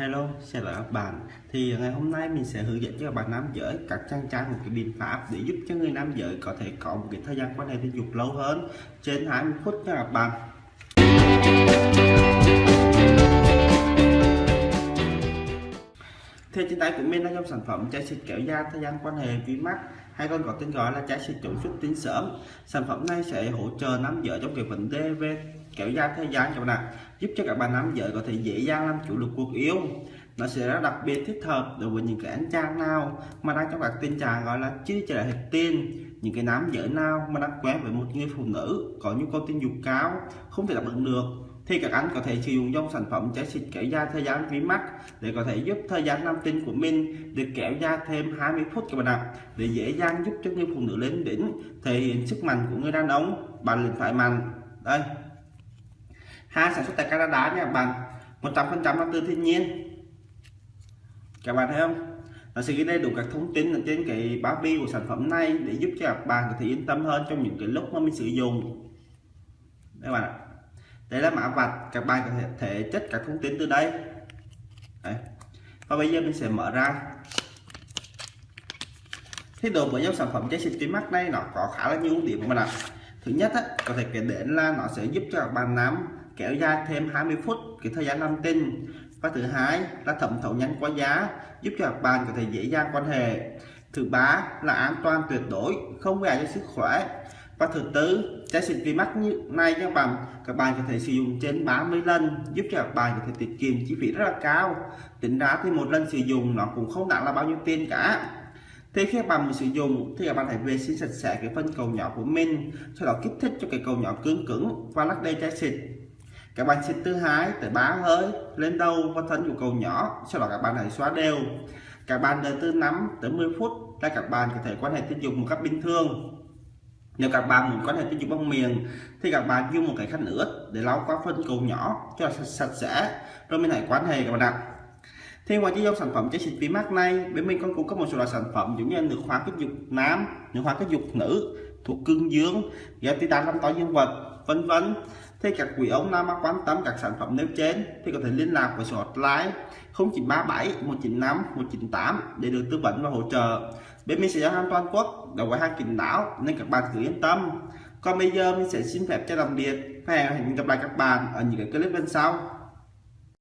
Hello, chào các bạn Thì ngày hôm nay mình sẽ hướng dẫn cho các bạn nam giới các trang trang một cái biện pháp để giúp cho người nam giới có thể có một cái thời gian quan hệ tình dục lâu hơn trên 20 phút nha các bạn Thì trên tay của mình là trong sản phẩm chai xịt kéo da thời gian quan hệ vi mắt hay còn có tên gọi là chai xịt chống xuất tinh sớm. Sản phẩm này sẽ hỗ trợ nam giới trong cái vấn đề về kéo dài thời gian cho bạn giúp cho các bạn nam giới có thể dễ dàng làm chủ được cuộc yêu. Nó sẽ rất đặc biệt, thích hợp đối với những cái anh chàng nào mà đang trong các tình trạng gọi là chưa trở lại hết tin những cái nam giới nào mà đang quen với một người phụ nữ có nhu cầu tình dục cao, không thể đáp ứng được, thì các anh có thể sử dụng dòng sản phẩm trái xịt kéo dài thời gian vi mắt để có thể giúp thời gian nam tinh của mình được kéo dài thêm 20 phút các bạn ạ. Để dễ dàng giúp cho người phụ nữ lên đỉnh, thể hiện sức mạnh của người đàn ông, bạn liền phải mạnh. Đây hai sản xuất tại Canada nha bạn. 100% là từ thiên nhiên. Các bạn thấy không? Nó sẽ ghi đầy đủ các thông tin ở trên cái bao bì của sản phẩm này để giúp cho các bạn có thể yên tâm hơn trong những cái lúc mà mình sử dụng. Các bạn ạ. Đây là mã vạch các bạn có thể, thể chất các thông tin từ đây. Đấy. và bây giờ mình sẽ mở ra. Thế đồ với dòng sản phẩm trái xịt tím mắt này nó có khá là nhiều ưu điểm của mình ạ. Thứ nhất á, có thể kể đến là nó sẽ giúp cho các bạn nắm kéo dài thêm 20 phút cái thời gian làm tinh và thứ hai là thẩm thấu nhanh qua giá, giúp cho các bạn có thể dễ dàng quan hệ. Thứ ba là an toàn tuyệt đối, không gây cho sức khỏe. Và thứ tư trái xịt vi mắt như này các bạn các bạn có thể sử dụng trên 30 lần, giúp cho các bạn có thể tiết kiệm chi phí rất là cao. Tính ra thì một lần sử dụng nó cũng không đáng là bao nhiêu tiền cả. Thì khi các bạn sử dụng thì các bạn hãy vệ sinh sạch sẽ cái phân cầu nhỏ của mình, sau đó kích thích cho cái cầu nhỏ cứng cứng và lắc đầy trái xịt các bạn xịt từ hai tới bá hơi lên đầu và thân nhu cầu nhỏ sau đó các bạn hãy xóa đều. Các bạn đợi từ 5 tới 10 phút là các bạn có thể quan hệ tình dục một cách bình thường. Nếu các bạn muốn quan hệ tình dục bằng miệng thì các bạn dùng một cái khăn ướt để lau qua phân cầu nhỏ cho sạch, sạch sẽ rồi mình hãy quan hệ các bạn ạ. Thì ngoài cái dòng sản phẩm chế xịt vi mắt này bên mình còn cung cấp một số loại sản phẩm giống như nước hóa kích dục nam nước hóa kích dục nữ thuộc cương dương ghép titan làm to dương vật vân vân thế các quý ông nào mà quan tâm các sản phẩm nêu trên thì có thể liên lạc với số hotline 0937 195 198 để được tư vấn và hỗ trợ. Bên mình sẽ giao hàng toàn quốc đầu quay hàng kín đáo nên các bạn cứ yên tâm. Còn bây giờ mình sẽ xin phép cho tạm biệt và hẹn gặp lại các bạn ở những cái clip bên sau.